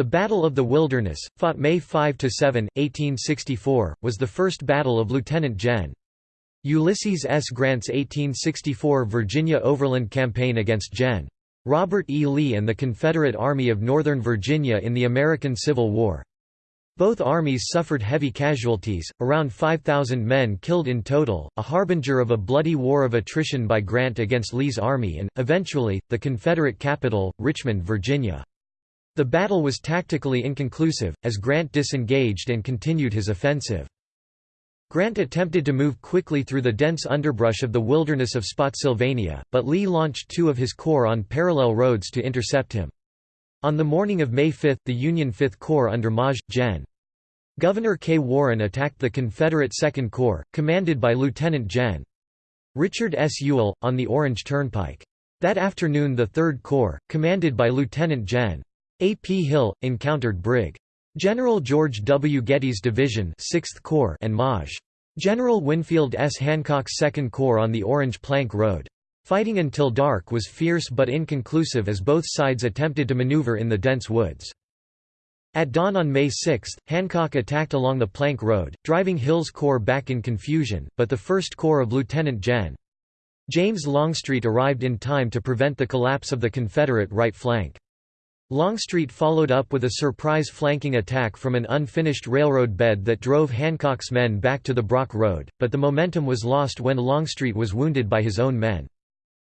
The Battle of the Wilderness, fought May 5–7, 1864, was the first battle of Lieutenant Gen. Ulysses S. Grant's 1864 Virginia Overland Campaign against Gen. Robert E. Lee and the Confederate Army of Northern Virginia in the American Civil War. Both armies suffered heavy casualties, around 5,000 men killed in total, a harbinger of a bloody war of attrition by Grant against Lee's army and, eventually, the Confederate capital, Richmond, Virginia. The battle was tactically inconclusive, as Grant disengaged and continued his offensive. Grant attempted to move quickly through the dense underbrush of the wilderness of Spotsylvania, but Lee launched two of his corps on parallel roads to intercept him. On the morning of May 5 the Union Fifth Corps under Maj. Gen. Gouverneur K. Warren attacked the Confederate Second Corps, commanded by Lieutenant Gen. Richard S. Ewell, on the Orange Turnpike. That afternoon the Third Corps, commanded by Lieutenant Gen. A. P. Hill, encountered Brig. General George W. Getty's Division 6th Corps and Maj. General Winfield S. Hancock's Second Corps on the Orange Plank Road. Fighting until dark was fierce but inconclusive as both sides attempted to maneuver in the dense woods. At dawn on May 6, Hancock attacked along the Plank Road, driving Hill's corps back in confusion, but the 1st Corps of Lieutenant Gen. James Longstreet arrived in time to prevent the collapse of the Confederate right flank. Longstreet followed up with a surprise flanking attack from an unfinished railroad bed that drove Hancock's men back to the Brock Road, but the momentum was lost when Longstreet was wounded by his own men.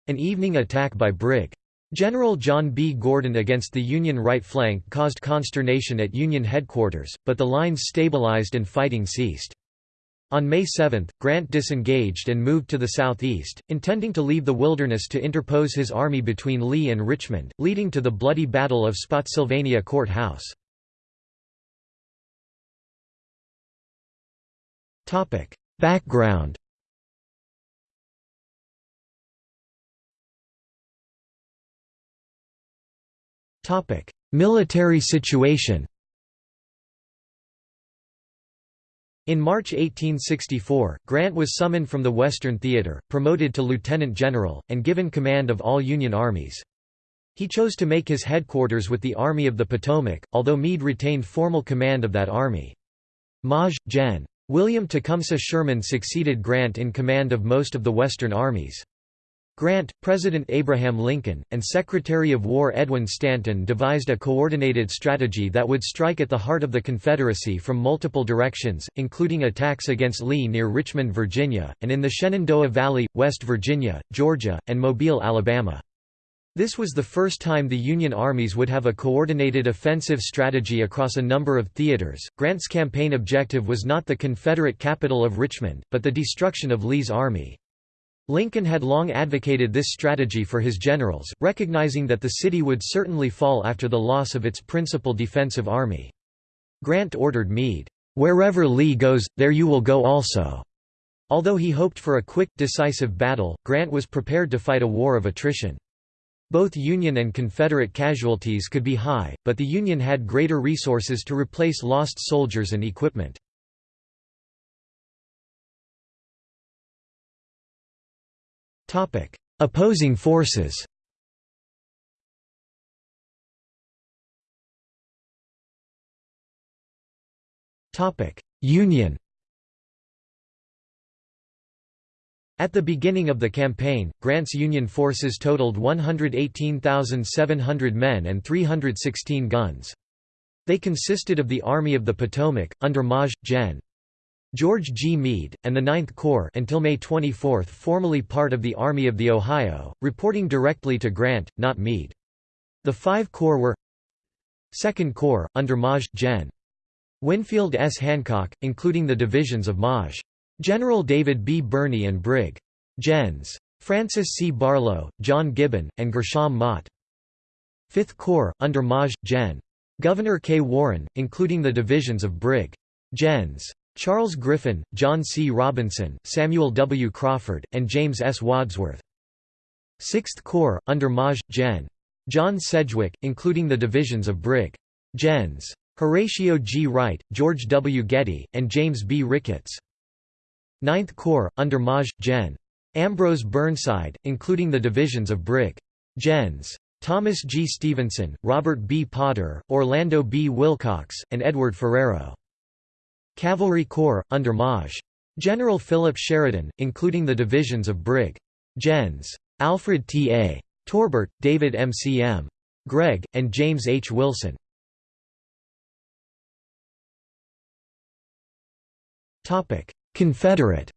An evening attack by Brig. General John B. Gordon against the Union right flank caused consternation at Union headquarters, but the lines stabilized and fighting ceased. On May 7, Grant disengaged and moved to the southeast, intending to leave the wilderness to interpose his army between Lee and Richmond, leading to the bloody Battle of Spotsylvania Court House. Background Military situation In March 1864, Grant was summoned from the Western Theater, promoted to lieutenant general, and given command of all Union armies. He chose to make his headquarters with the Army of the Potomac, although Meade retained formal command of that army. Maj. Gen. William Tecumseh Sherman succeeded Grant in command of most of the Western armies. Grant, President Abraham Lincoln, and Secretary of War Edwin Stanton devised a coordinated strategy that would strike at the heart of the Confederacy from multiple directions, including attacks against Lee near Richmond, Virginia, and in the Shenandoah Valley, West Virginia, Georgia, and Mobile, Alabama. This was the first time the Union armies would have a coordinated offensive strategy across a number of theaters. Grant's campaign objective was not the Confederate capital of Richmond, but the destruction of Lee's army. Lincoln had long advocated this strategy for his generals, recognizing that the city would certainly fall after the loss of its principal defensive army. Grant ordered Meade, "'Wherever Lee goes, there you will go also." Although he hoped for a quick, decisive battle, Grant was prepared to fight a war of attrition. Both Union and Confederate casualties could be high, but the Union had greater resources to replace lost soldiers and equipment. Topic: Opposing forces. Topic: Union. At the beginning of the campaign, Grant's Union forces totaled 118,700 men and 316 guns. They consisted of the Army of the Potomac, under Maj. Gen. George G. Meade, and the Ninth Corps until May 24 formally part of the Army of the Ohio, reporting directly to Grant, not Meade. The five corps were Second Corps, under Maj. Gen. Winfield S. Hancock, including the divisions of Maj. General David B. Birney and Brig. Gens. Francis C. Barlow, John Gibbon, and Gershom Mott. Fifth Corps, under Maj. Gen. Gouverneur K. Warren, including the divisions of Brig. Gens. Charles Griffin, John C. Robinson, Samuel W. Crawford, and James S. Wadsworth. Sixth Corps, under Maj. Gen. John Sedgwick, including the divisions of Brig. Gens. Horatio G. Wright, George W. Getty, and James B. Ricketts. Ninth Corps, under Maj. Gen. Ambrose Burnside, including the divisions of Brig. Gens. Thomas G. Stevenson, Robert B. Potter, Orlando B. Willcox, and Edward Ferrero. Cavalry Corps, under Maj. General Philip Sheridan, including the divisions of Brig. Gens. Alfred T. A. Torbert, David M. C. M. Gregg, and James H. Wilson. Confederate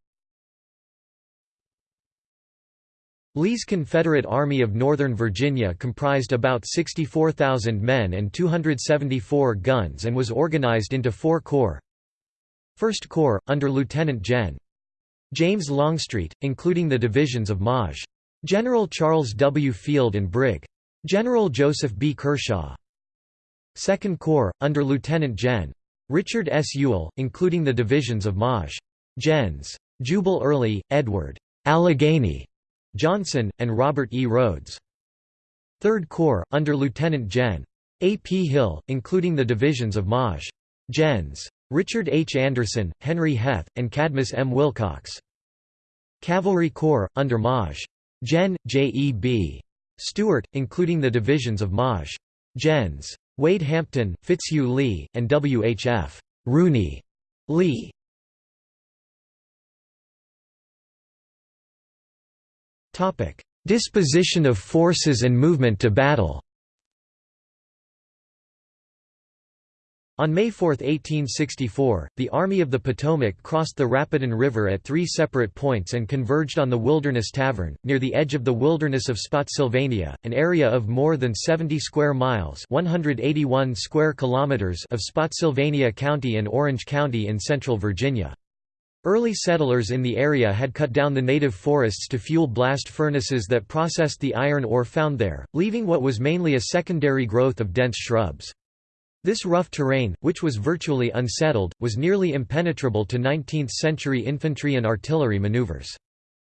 Lee's Confederate Army of Northern Virginia comprised about 64,000 men and 274 guns and was organized into four corps. First Corps, under Lieutenant Gen. James Longstreet, including the divisions of Maj. General Charles W. Field and Brig. General Joseph B. Kershaw. Second Corps, under Lieutenant Gen. Richard S. Ewell, including the divisions of Maj. Gens. Jubal Early, Edward Allegheny Johnson, and Robert E. Rodes. Third Corps, under Lieutenant Gen. A. P. Hill, including the divisions of Maj. Gens. Richard H. Anderson, Henry Heth, and Cadmus M. Wilcox. Cavalry Corps, under Maj. Gen. J. E. B. Stuart, including the divisions of Maj. Gens. Wade Hampton, Fitzhugh Lee, and W. H. F. Rooney Lee. Disposition of forces and movement to battle On May 4, 1864, the Army of the Potomac crossed the Rapidan River at three separate points and converged on the Wilderness Tavern, near the edge of the wilderness of Spotsylvania, an area of more than 70 square miles 181 square kilometers of Spotsylvania County and Orange County in central Virginia. Early settlers in the area had cut down the native forests to fuel blast furnaces that processed the iron ore found there, leaving what was mainly a secondary growth of dense shrubs. This rough terrain, which was virtually unsettled, was nearly impenetrable to 19th-century infantry and artillery maneuvers.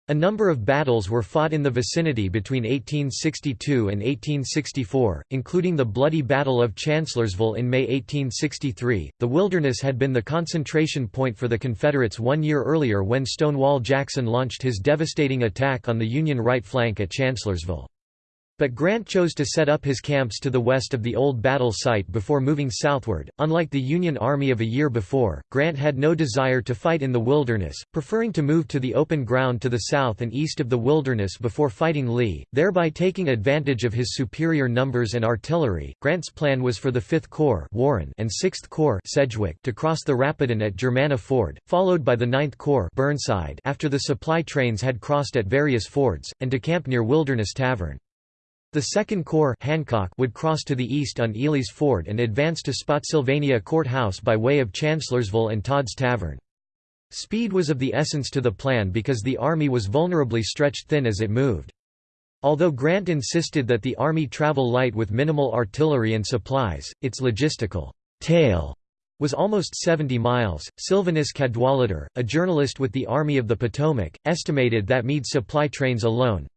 A number of battles were fought in the vicinity between 1862 and 1864, including the Bloody Battle of Chancellorsville in May 1863. The Wilderness had been the concentration point for the Confederates one year earlier when Stonewall Jackson launched his devastating attack on the Union right flank at Chancellorsville. But Grant chose to set up his camps to the west of the old battle site before moving southward. Unlike the Union Army of a year before, Grant had no desire to fight in the wilderness, preferring to move to the open ground to the south and east of the wilderness before fighting Lee, thereby taking advantage of his superior numbers and artillery. Grant's plan was for the 5th Corps Warren and 6th Corps Sedgwick to cross the Rapidan at Germanna Ford, followed by the 9th Corps Burnside after the supply trains had crossed at various fords, and to camp near Wilderness Tavern. The Second Corps Hancock would cross to the east on Ely's Ford and advance to Spotsylvania Court House by way of Chancellorsville and Todd's Tavern. Speed was of the essence to the plan because the army was vulnerably stretched thin as it moved. Although Grant insisted that the army travel light with minimal artillery and supplies, its logistical tail was almost 70 miles. Sylvanus Cadwallader, a journalist with the Army of the Potomac, estimated that Meade's supply trains alone,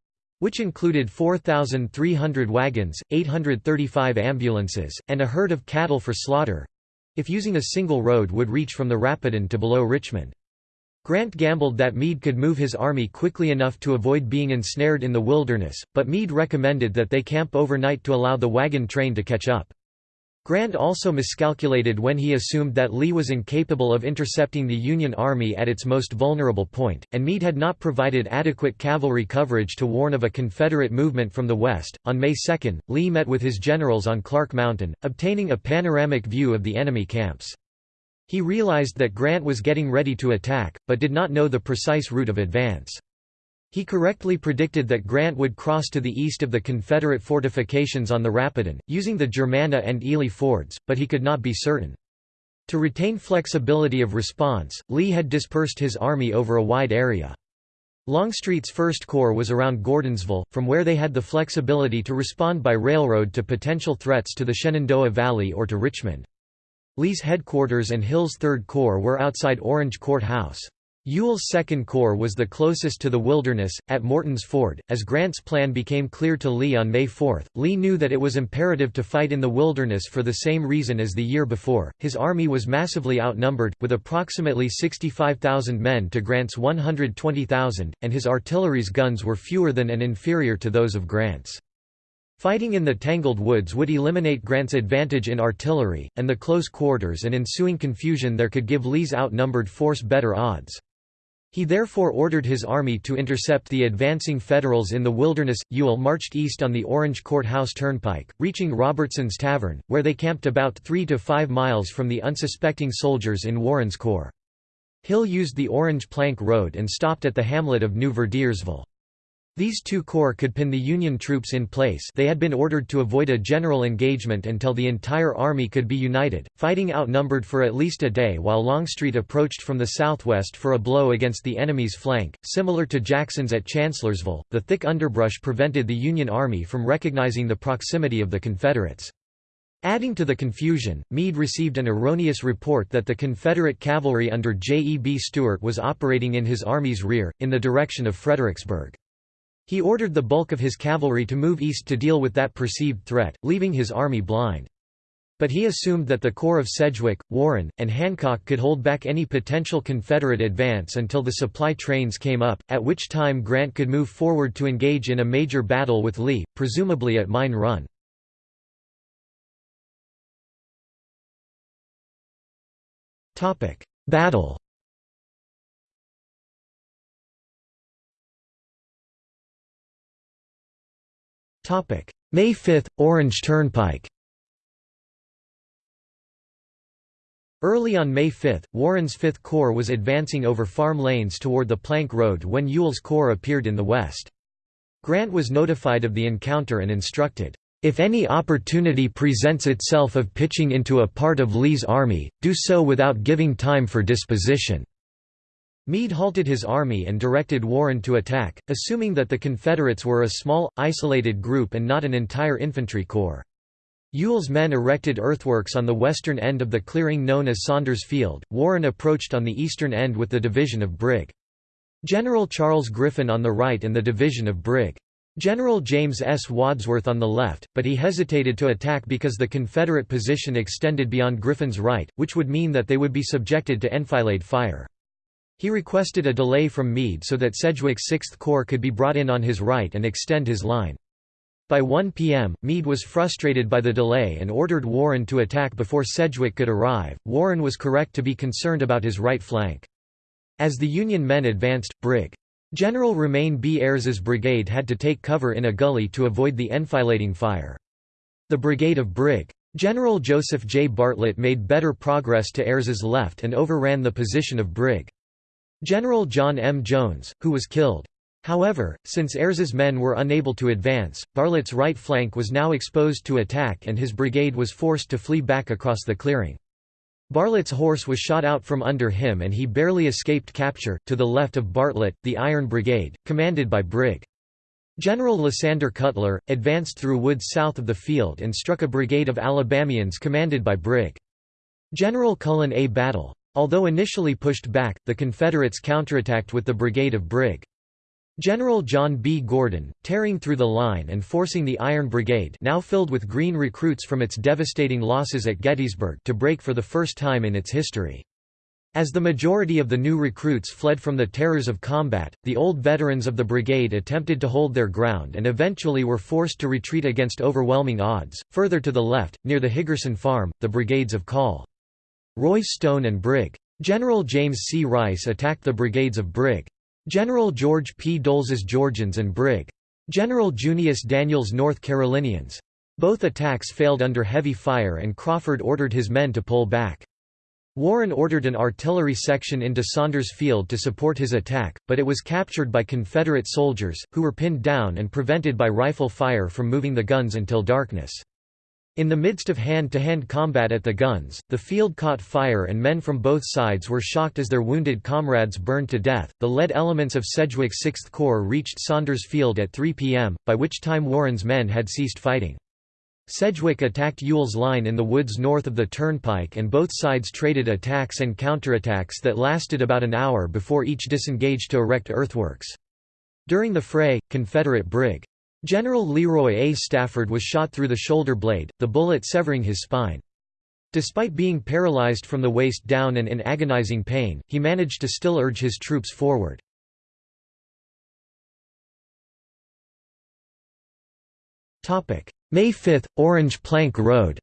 which included 4,300 wagons, 835 ambulances, and a herd of cattle for slaughter—if using a single road would reach from the Rapidan to below Richmond. Grant gambled that Meade could move his army quickly enough to avoid being ensnared in the wilderness, but Meade recommended that they camp overnight to allow the wagon train to catch up. Grant also miscalculated when he assumed that Lee was incapable of intercepting the Union Army at its most vulnerable point, and Meade had not provided adequate cavalry coverage to warn of a Confederate movement from the west. On May 2, Lee met with his generals on Clark Mountain, obtaining a panoramic view of the enemy camps. He realized that Grant was getting ready to attack, but did not know the precise route of advance. He correctly predicted that Grant would cross to the east of the Confederate fortifications on the Rapidan, using the Germanna and Ely fords, but he could not be certain. To retain flexibility of response, Lee had dispersed his army over a wide area. Longstreet's First Corps was around Gordonsville, from where they had the flexibility to respond by railroad to potential threats to the Shenandoah Valley or to Richmond. Lee's headquarters and Hill's Third Corps were outside Orange Court House. Ewell's Second Corps was the closest to the wilderness, at Morton's Ford. As Grant's plan became clear to Lee on May 4, Lee knew that it was imperative to fight in the wilderness for the same reason as the year before. His army was massively outnumbered, with approximately 65,000 men to Grant's 120,000, and his artillery's guns were fewer than and inferior to those of Grant's. Fighting in the tangled woods would eliminate Grant's advantage in artillery, and the close quarters and ensuing confusion there could give Lee's outnumbered force better odds. He therefore ordered his army to intercept the advancing Federals in the wilderness. Ewell marched east on the Orange Court House Turnpike, reaching Robertson's Tavern, where they camped about three to five miles from the unsuspecting soldiers in Warren's corps. Hill used the Orange Plank Road and stopped at the hamlet of New Verdiersville. These two corps could pin the Union troops in place they had been ordered to avoid a general engagement until the entire army could be united, fighting outnumbered for at least a day while Longstreet approached from the southwest for a blow against the enemy's flank. Similar to Jackson's at Chancellorsville, the thick underbrush prevented the Union Army from recognizing the proximity of the Confederates. Adding to the confusion, Meade received an erroneous report that the Confederate cavalry under J. E. B. Stuart was operating in his army's rear, in the direction of Fredericksburg. He ordered the bulk of his cavalry to move east to deal with that perceived threat, leaving his army blind. But he assumed that the corps of Sedgwick, Warren, and Hancock could hold back any potential Confederate advance until the supply trains came up, at which time Grant could move forward to engage in a major battle with Lee, presumably at Mine Run. Battle May 5 – Orange Turnpike Early on May 5, Warren's Fifth Corps was advancing over farm lanes toward the Plank Road when Ewell's Corps appeared in the west. Grant was notified of the encounter and instructed, "...if any opportunity presents itself of pitching into a part of Lee's army, do so without giving time for disposition." Meade halted his army and directed Warren to attack, assuming that the Confederates were a small, isolated group and not an entire infantry corps. Ewell's men erected earthworks on the western end of the clearing known as Saunders Field. Warren approached on the eastern end with the division of Brig. General Charles Griffin on the right and the division of Brig. General James S. Wadsworth on the left, but he hesitated to attack because the Confederate position extended beyond Griffin's right, which would mean that they would be subjected to enfilade fire. He requested a delay from Meade so that Sedgwick's Sixth Corps could be brought in on his right and extend his line. By 1 p.m., Meade was frustrated by the delay and ordered Warren to attack before Sedgwick could arrive. Warren was correct to be concerned about his right flank. As the Union men advanced, Brig. General Romain B. Ayres's brigade had to take cover in a gully to avoid the enfilading fire. The brigade of Brig. General Joseph J. Bartlett made better progress to Ayres's left and overran the position of Brig. General John M. Jones, who was killed. However, since Ayres's men were unable to advance, Bartlett's right flank was now exposed to attack and his brigade was forced to flee back across the clearing. Bartlett's horse was shot out from under him and he barely escaped capture. To the left of Bartlett, the Iron Brigade, commanded by Brig. General Lysander Cutler, advanced through woods south of the field and struck a brigade of Alabamians commanded by Brig. General Cullen A. Battle. Although initially pushed back, the Confederates counterattacked with the brigade of Brig. General John B. Gordon, tearing through the line and forcing the Iron Brigade now filled with Green recruits from its devastating losses at Gettysburg to break for the first time in its history. As the majority of the new recruits fled from the terrors of combat, the old veterans of the brigade attempted to hold their ground and eventually were forced to retreat against overwhelming odds. Further to the left, near the Higgerson Farm, the brigades of Call. Royce Stone and Brig. General James C. Rice attacked the brigades of Brig. General George P. Doles's Georgians and Brig. General Junius Daniels North Carolinians. Both attacks failed under heavy fire and Crawford ordered his men to pull back. Warren ordered an artillery section into Saunders Field to support his attack, but it was captured by Confederate soldiers, who were pinned down and prevented by rifle fire from moving the guns until darkness. In the midst of hand-to-hand -hand combat at the guns, the field caught fire and men from both sides were shocked as their wounded comrades burned to death. The lead elements of Sedgwick's Sixth Corps reached Saunders Field at 3 p.m., by which time Warren's men had ceased fighting. Sedgwick attacked Ewell's line in the woods north of the turnpike and both sides traded attacks and counterattacks that lasted about an hour before each disengaged to erect earthworks. During the fray, Confederate Brig. General Leroy A. Stafford was shot through the shoulder blade, the bullet severing his spine. Despite being paralyzed from the waist down and in agonizing pain, he managed to still urge his troops forward. May 5 – Orange Plank Road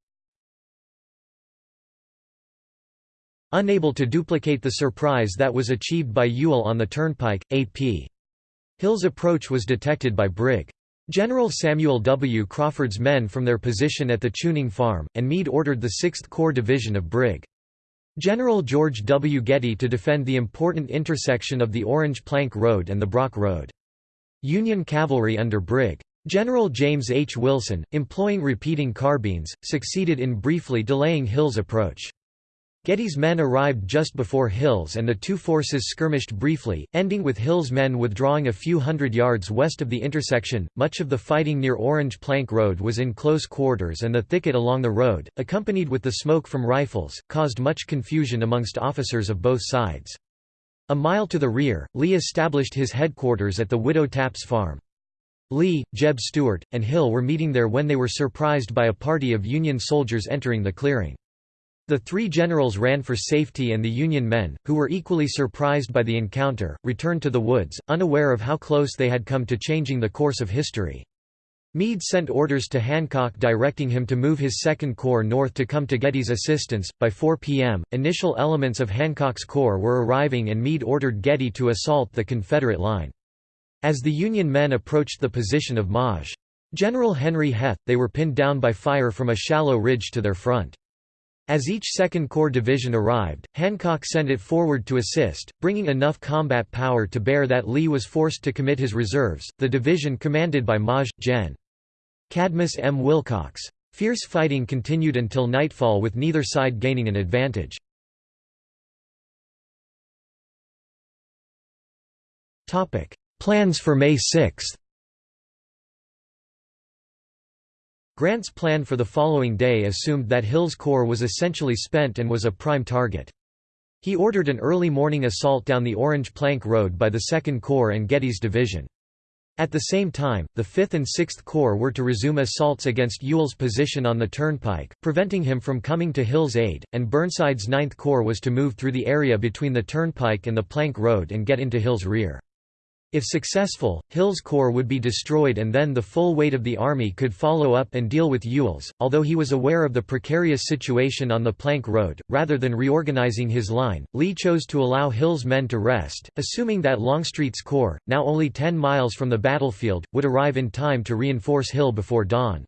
Unable to duplicate the surprise that was achieved by Ewell on the turnpike, A.P. Hill's approach was detected by Brig. General Samuel W. Crawford's men from their position at the Chewning farm, and Meade ordered the 6th Corps Division of Brig. General George W. Getty to defend the important intersection of the Orange Plank Road and the Brock Road. Union cavalry under Brig. General James H. Wilson, employing repeating carbines, succeeded in briefly delaying Hill's approach. Getty's men arrived just before Hill's and the two forces skirmished briefly, ending with Hill's men withdrawing a few hundred yards west of the intersection. Much of the fighting near Orange Plank Road was in close quarters and the thicket along the road, accompanied with the smoke from rifles, caused much confusion amongst officers of both sides. A mile to the rear, Lee established his headquarters at the Widow Tapp's farm. Lee, Jeb Stuart, and Hill were meeting there when they were surprised by a party of Union soldiers entering the clearing. The three generals ran for safety and the Union men, who were equally surprised by the encounter, returned to the woods, unaware of how close they had come to changing the course of history. Meade sent orders to Hancock directing him to move his Second Corps north to come to Getty's assistance. By 4 p.m., initial elements of Hancock's corps were arriving and Meade ordered Getty to assault the Confederate line. As the Union men approached the position of Maj. General Henry Heth, they were pinned down by fire from a shallow ridge to their front. As each Second Corps division arrived, Hancock sent it forward to assist, bringing enough combat power to bear that Lee was forced to commit his reserves. The division commanded by Maj. Gen. Cadmus M. Wilcox. Fierce fighting continued until nightfall with neither side gaining an advantage. Plans for May 6 Grant's plan for the following day assumed that Hill's corps was essentially spent and was a prime target. He ordered an early morning assault down the Orange Plank Road by the Second Corps and Getty's division. At the same time, the 5th and 6th Corps were to resume assaults against Ewell's position on the turnpike, preventing him from coming to Hill's aid, and Burnside's 9th Corps was to move through the area between the turnpike and the Plank Road and get into Hill's rear. If successful, Hill's corps would be destroyed and then the full weight of the army could follow up and deal with Ewell's. Although he was aware of the precarious situation on the Plank Road, rather than reorganizing his line, Lee chose to allow Hill's men to rest, assuming that Longstreet's corps, now only 10 miles from the battlefield, would arrive in time to reinforce Hill before dawn.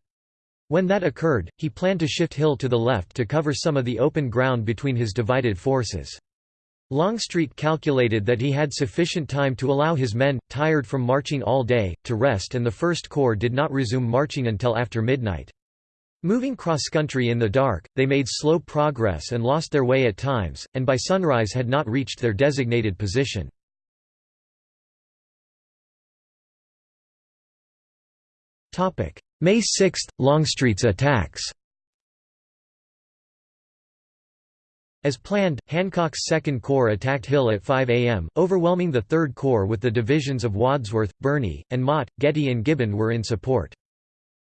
When that occurred, he planned to shift Hill to the left to cover some of the open ground between his divided forces. Longstreet calculated that he had sufficient time to allow his men, tired from marching all day, to rest and the First Corps did not resume marching until after midnight. Moving cross-country in the dark, they made slow progress and lost their way at times, and by sunrise had not reached their designated position. May 6 – Longstreet's attacks As planned, Hancock's Second Corps attacked Hill at 5 a.m., overwhelming the Third Corps with the divisions of Wadsworth, Birney, and Mott. Getty and Gibbon were in support.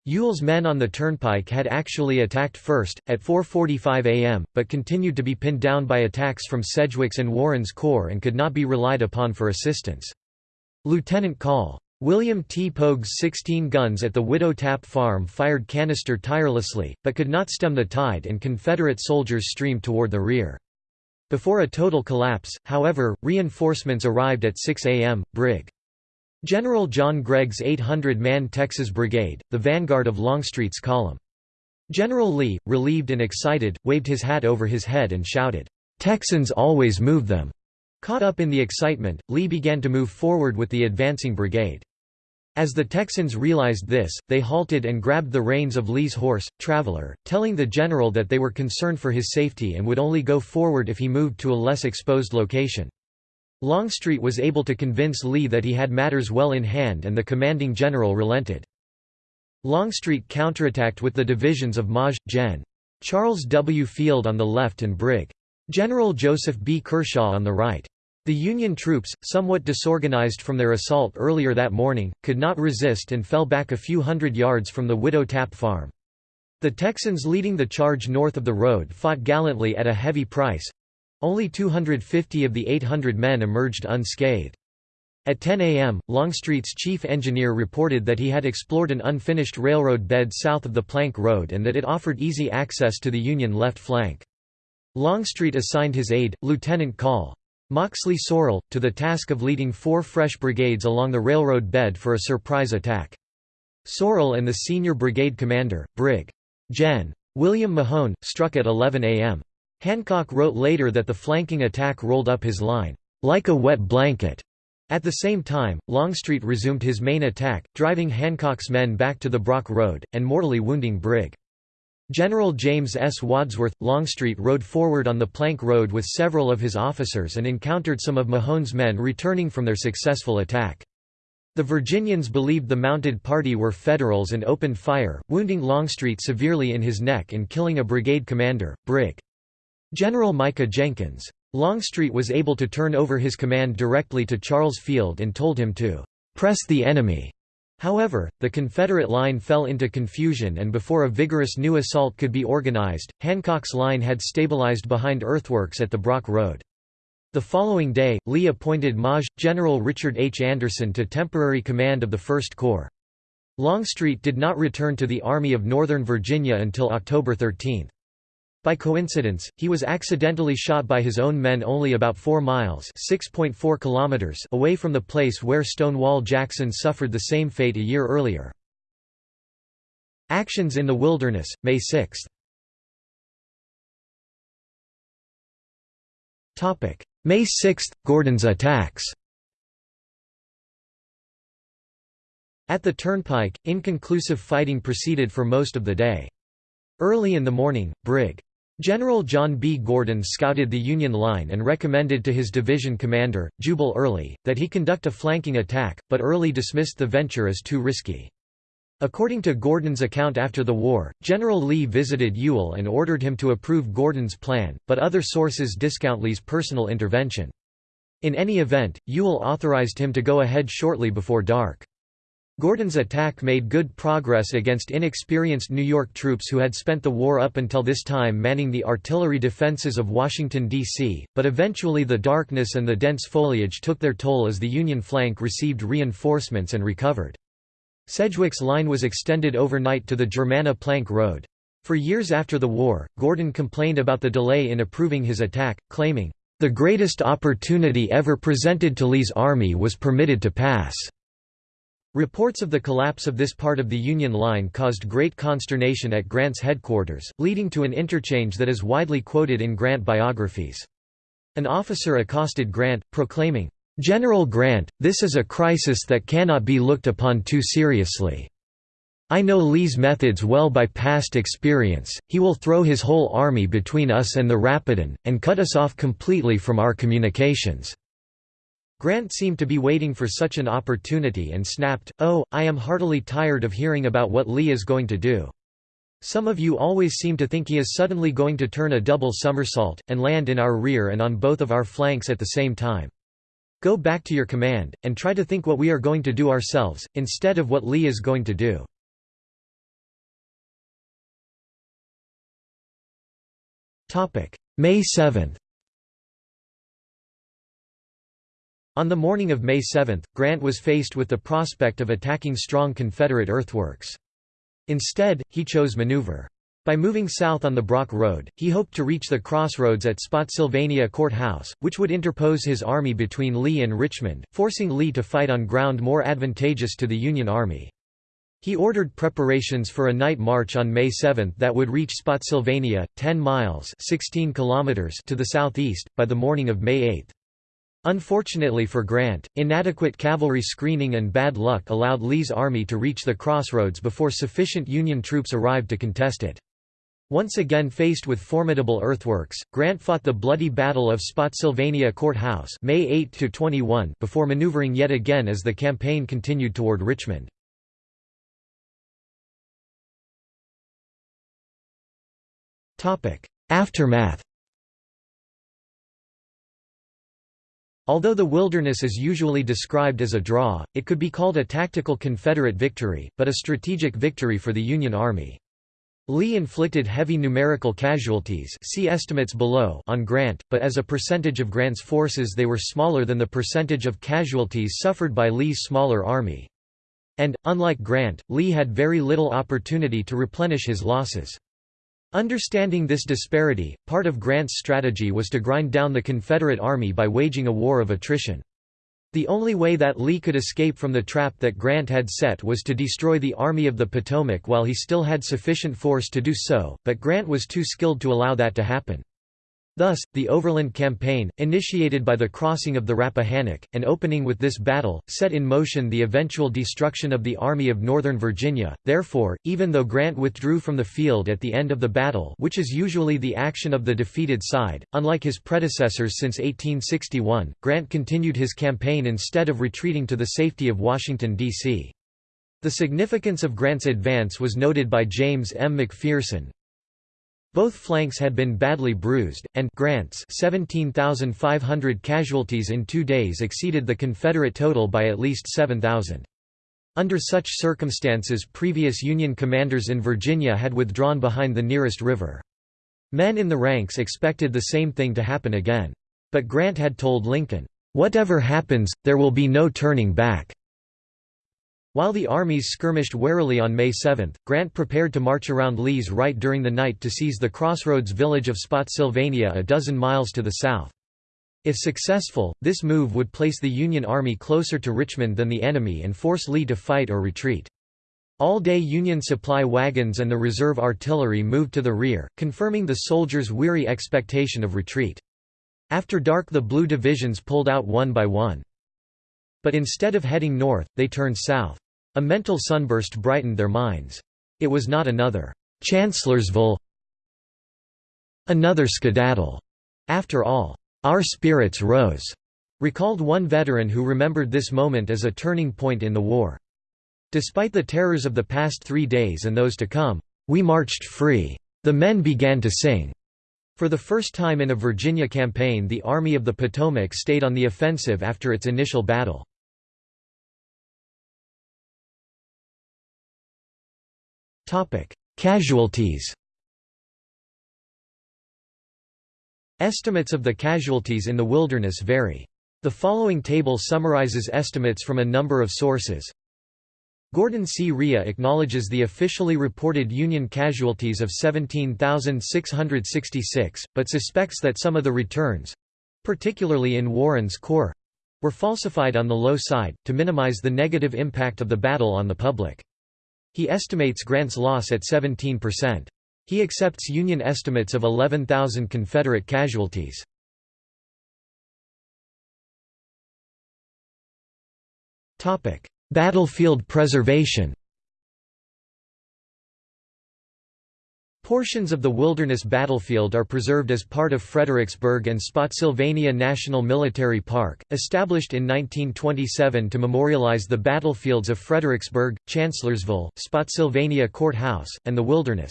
Ewell's men on the turnpike had actually attacked first, at 4.45 am, but continued to be pinned down by attacks from Sedgwick's and Warren's corps and could not be relied upon for assistance. Lieutenant Call. William T. Poague's 16 guns at the Widow Tapp farm fired canister tirelessly, but could not stem the tide and Confederate soldiers streamed toward the rear. Before a total collapse, however, reinforcements arrived at 6 a.m. Brig. General John Gregg's 800-man Texas Brigade, the vanguard of Longstreet's column. General Lee, relieved and excited, waved his hat over his head and shouted, "'Texans always move them!' Caught up in the excitement, Lee began to move forward with the advancing brigade. As the Texans realized this, they halted and grabbed the reins of Lee's horse, Traveler, telling the general that they were concerned for his safety and would only go forward if he moved to a less exposed location. Longstreet was able to convince Lee that he had matters well in hand and the commanding general relented. Longstreet counterattacked with the divisions of Maj. Gen. Charles W. Field on the left and Brig. General Joseph B. Kershaw on the right. The Union troops, somewhat disorganized from their assault earlier that morning, could not resist and fell back a few hundred yards from the Widow Tapp farm. The Texans leading the charge north of the road fought gallantly at a heavy price. Only 250 of the 800 men emerged unscathed. At 10 a.m., Longstreet's chief engineer reported that he had explored an unfinished railroad bed south of the Plank Road and that it offered easy access to the Union left flank. Longstreet assigned his aide, Lieutenant Col. Moxley Sorrel, to the task of leading four fresh brigades along the railroad bed for a surprise attack. Sorrel and the senior brigade commander, Brig. Gen. William Mahone, struck at 11 a.m. Hancock wrote later that the flanking attack rolled up his line, like a wet blanket. At the same time, Longstreet resumed his main attack, driving Hancock's men back to the Brock Road, and mortally wounding Brig. General James S. Wadsworth, Longstreet rode forward on the Plank Road with several of his officers and encountered some of Mahone's men returning from their successful attack. The Virginians believed the mounted party were Federals and opened fire, wounding Longstreet severely in his neck and killing a brigade commander, Brig. General Micah Jenkins. Longstreet was able to turn over his command directly to Charles Field and told him to «press the enemy». However, the Confederate line fell into confusion and before a vigorous new assault could be organized, Hancock's line had stabilized behind earthworks at the Brock Road. The following day, Lee appointed Maj. General Richard H. Anderson to temporary command of the First Corps. Longstreet did not return to the Army of Northern Virginia until October 13. By coincidence, he was accidentally shot by his own men only about 4 miles (6.4 kilometers away from the place where Stonewall Jackson suffered the same fate a year earlier. Actions in the Wilderness, May 6 May 6 – Gordon's attacks At the turnpike, inconclusive fighting proceeded for most of the day. Early in the morning, Brig. General John B. Gordon scouted the Union line and recommended to his division commander, Jubal Early, that he conduct a flanking attack, but Early dismissed the venture as too risky. According to Gordon's account after the war, General Lee visited Ewell and ordered him to approve Gordon's plan, but other sources discount Lee's personal intervention. In any event, Ewell authorized him to go ahead shortly before dark. Gordon's attack made good progress against inexperienced New York troops who had spent the war up until this time manning the artillery defenses of Washington, D.C., but eventually the darkness and the dense foliage took their toll as the Union flank received reinforcements and recovered. Sedgwick's line was extended overnight to the Germanna Plank Road. For years after the war, Gordon complained about the delay in approving his attack, claiming, "...the greatest opportunity ever presented to Lee's army was permitted to pass." Reports of the collapse of this part of the Union line caused great consternation at Grant's headquarters, leading to an interchange that is widely quoted in Grant biographies. An officer accosted Grant, proclaiming, General Grant, this is a crisis that cannot be looked upon too seriously. I know Lee's methods well by past experience, he will throw his whole army between us and the Rapidan, and cut us off completely from our communications." Grant seemed to be waiting for such an opportunity and snapped, Oh, I am heartily tired of hearing about what Lee is going to do. Some of you always seem to think he is suddenly going to turn a double somersault, and land in our rear and on both of our flanks at the same time. Go back to your command, and try to think what we are going to do ourselves, instead of what Lee is going to do. May 7 On the morning of May 7, Grant was faced with the prospect of attacking strong Confederate earthworks. Instead, he chose maneuver. By moving south on the Brock Road, he hoped to reach the crossroads at Spotsylvania Court House, which would interpose his army between Lee and Richmond, forcing Lee to fight on ground more advantageous to the Union Army. He ordered preparations for a night march on May 7 that would reach Spotsylvania, 10 miles 16 kilometers to the southeast, by the morning of May 8. Unfortunately for Grant, inadequate cavalry screening and bad luck allowed Lee's army to reach the crossroads before sufficient Union troops arrived to contest it. Once again faced with formidable earthworks, Grant fought the bloody Battle of Spotsylvania Court House May 8 before maneuvering yet again as the campaign continued toward Richmond. Aftermath Although the Wilderness is usually described as a draw, it could be called a tactical Confederate victory, but a strategic victory for the Union Army. Lee inflicted heavy numerical casualties see estimates below on Grant, but as a percentage of Grant's forces they were smaller than the percentage of casualties suffered by Lee's smaller army. And, unlike Grant, Lee had very little opportunity to replenish his losses. Understanding this disparity, part of Grant's strategy was to grind down the Confederate Army by waging a war of attrition. The only way that Lee could escape from the trap that Grant had set was to destroy the Army of the Potomac while he still had sufficient force to do so, but Grant was too skilled to allow that to happen. Thus, the Overland Campaign, initiated by the crossing of the Rappahannock, and opening with this battle, set in motion the eventual destruction of the Army of Northern Virginia. Therefore, even though Grant withdrew from the field at the end of the battle which is usually the action of the defeated side, unlike his predecessors since 1861, Grant continued his campaign instead of retreating to the safety of Washington, D.C. The significance of Grant's advance was noted by James M. McPherson, both flanks had been badly bruised, and Grant's 17,500 casualties in two days exceeded the Confederate total by at least 7,000. Under such circumstances previous Union commanders in Virginia had withdrawn behind the nearest river. Men in the ranks expected the same thing to happen again. But Grant had told Lincoln, "'Whatever happens, there will be no turning back.' While the armies skirmished warily on May 7, Grant prepared to march around Lee's right during the night to seize the crossroads village of Spotsylvania a dozen miles to the south. If successful, this move would place the Union Army closer to Richmond than the enemy and force Lee to fight or retreat. All-day Union supply wagons and the reserve artillery moved to the rear, confirming the soldiers' weary expectation of retreat. After dark the Blue divisions pulled out one by one. But instead of heading north, they turned south. A mental sunburst brightened their minds. It was not another Chancellorsville another skedaddle. After all, our spirits rose, recalled one veteran who remembered this moment as a turning point in the war. Despite the terrors of the past three days and those to come, we marched free. The men began to sing. For the first time in a Virginia campaign the Army of the Potomac stayed on the offensive after its initial battle. Casualties Estimates of the casualties in the wilderness vary. The following table summarizes estimates from a number of sources. Gordon C. Rhea acknowledges the officially reported Union casualties of 17,666, but suspects that some of the returns—particularly in Warren's corps—were falsified on the low side, to minimize the negative impact of the battle on the public. He estimates Grant's loss at 17%. He accepts Union estimates of 11,000 Confederate casualties. Battlefield preservation Portions of the Wilderness Battlefield are preserved as part of Fredericksburg and Spotsylvania National Military Park, established in 1927 to memorialize the battlefields of Fredericksburg, Chancellorsville, Spotsylvania Court House, and the Wilderness.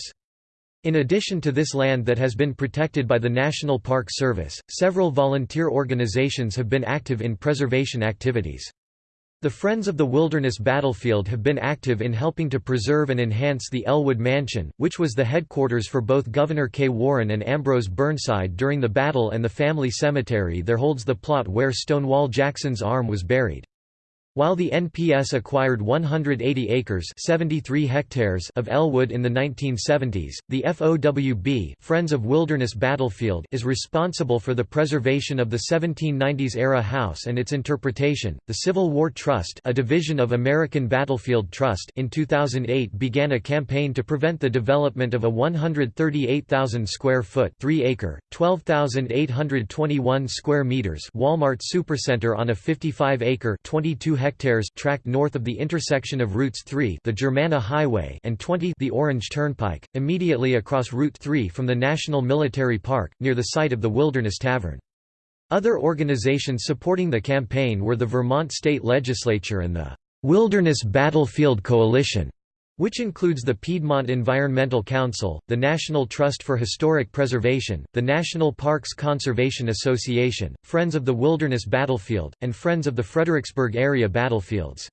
In addition to this land that has been protected by the National Park Service, several volunteer organizations have been active in preservation activities. The Friends of the Wilderness Battlefield have been active in helping to preserve and enhance the Ellwood Mansion, which was the headquarters for both Gouverneur K. Warren and Ambrose Burnside during the battle and the family cemetery there holds the plot where Stonewall Jackson's arm was buried. While the NPS acquired 180 acres 73 hectares of Ellwood in the 1970s, the FOWB Friends of Wilderness Battlefield is responsible for the preservation of the 1790s-era house and its interpretation. The Civil War Trust a division of American Battlefield Trust in 2008 began a campaign to prevent the development of a 138,000 square foot 3-acre, 12,821 square meters Walmart Supercenter on a 55-acre 22 hectares tract north of the intersection of routes 3 the Germanna Highway and 20 the Orange Turnpike, immediately across Route 3 from the National Military Park, near the site of the Wilderness Tavern. Other organizations supporting the campaign were the Vermont State Legislature and the Wilderness Battlefield Coalition which includes the Piedmont Environmental Council, the National Trust for Historic Preservation, the National Parks Conservation Association, Friends of the Wilderness Battlefield, and Friends of the Fredericksburg Area Battlefields.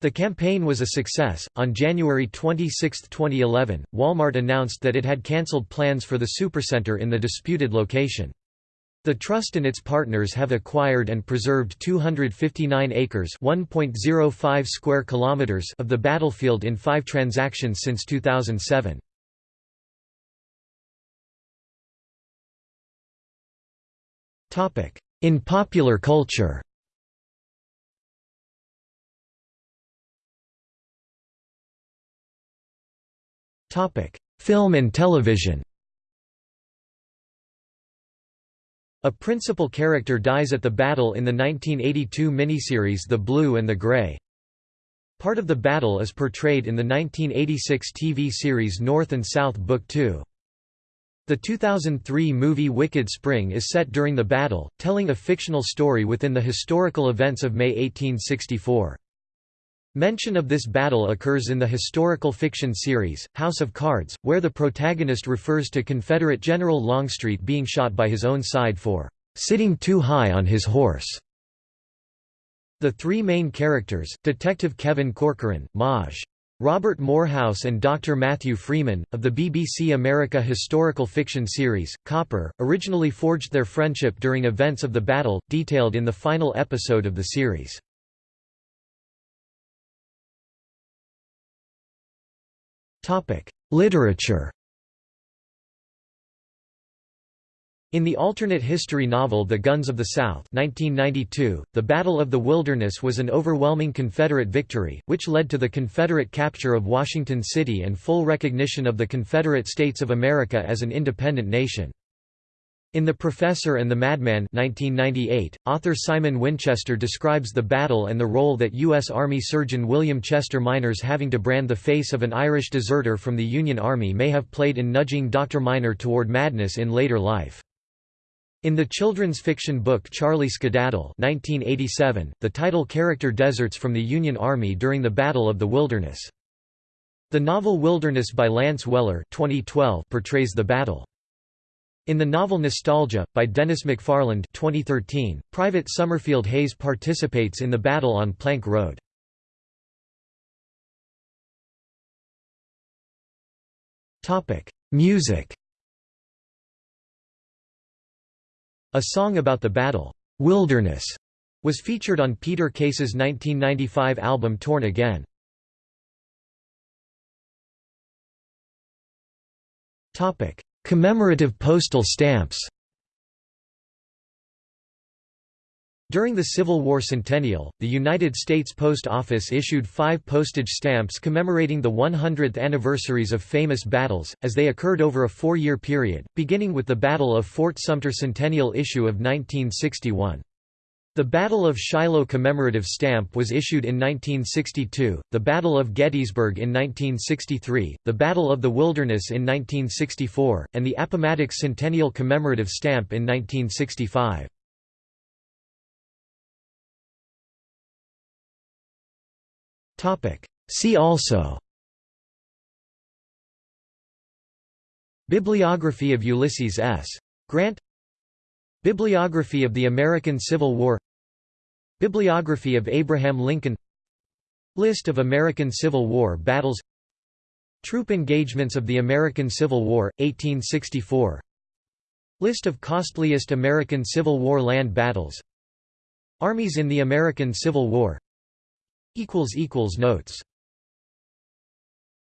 The campaign was a success. On January 26, 2011, Walmart announced that it had cancelled plans for the supercenter in the disputed location. The trust and its partners have acquired and preserved 259 acres (1.05 square kilometers) of the battlefield in 5 transactions since 2007. Topic: In popular culture. Topic: Film and television A principal character dies at the battle in the 1982 miniseries The Blue and the Grey. Part of the battle is portrayed in the 1986 TV series North and South Book 2. The 2003 movie Wicked Spring is set during the battle, telling a fictional story within the historical events of May 1864. Mention of this battle occurs in the historical fiction series, House of Cards, where the protagonist refers to Confederate General Longstreet being shot by his own side for "...sitting too high on his horse." The three main characters, Detective Kevin Corcoran, Maj. Robert Morehouse and Dr. Matthew Freeman, of the BBC America historical fiction series, Copper, originally forged their friendship during events of the battle, detailed in the final episode of the series. Topic: Literature. In the alternate history novel The Guns of the South 1992, the Battle of the Wilderness was an overwhelming Confederate victory, which led to the Confederate capture of Washington City and full recognition of the Confederate States of America as an independent nation. In The Professor and the Madman 1998, author Simon Winchester describes the battle and the role that U.S. Army surgeon William Chester Minor's having to brand the face of an Irish deserter from the Union Army may have played in nudging Dr. Minor toward madness in later life. In the children's fiction book Charlie Skedaddle 1987, the title character deserts from the Union Army during the Battle of the Wilderness. The novel Wilderness by Lance Weller 2012 portrays the battle. In the novel Nostalgia, by Dennis McFarland 2013, Private Summerfield Hayes participates in the battle on Plank Road. Music A song about the battle, "'Wilderness' was featured on Peter Case's 1995 album Torn Again. Commemorative postal stamps During the Civil War centennial, the United States Post Office issued five postage stamps commemorating the 100th anniversaries of famous battles, as they occurred over a four-year period, beginning with the Battle of Fort Sumter centennial issue of 1961. The Battle of Shiloh commemorative stamp was issued in 1962, the Battle of Gettysburg in 1963, the Battle of the Wilderness in 1964, and the Appomattox Centennial commemorative stamp in 1965. See also Bibliography of Ulysses S. Grant Bibliography of the American Civil War Bibliography of Abraham Lincoln List of American Civil War battles Troop engagements of the American Civil War, 1864 List of costliest American Civil War land battles Armies in the American Civil War Notes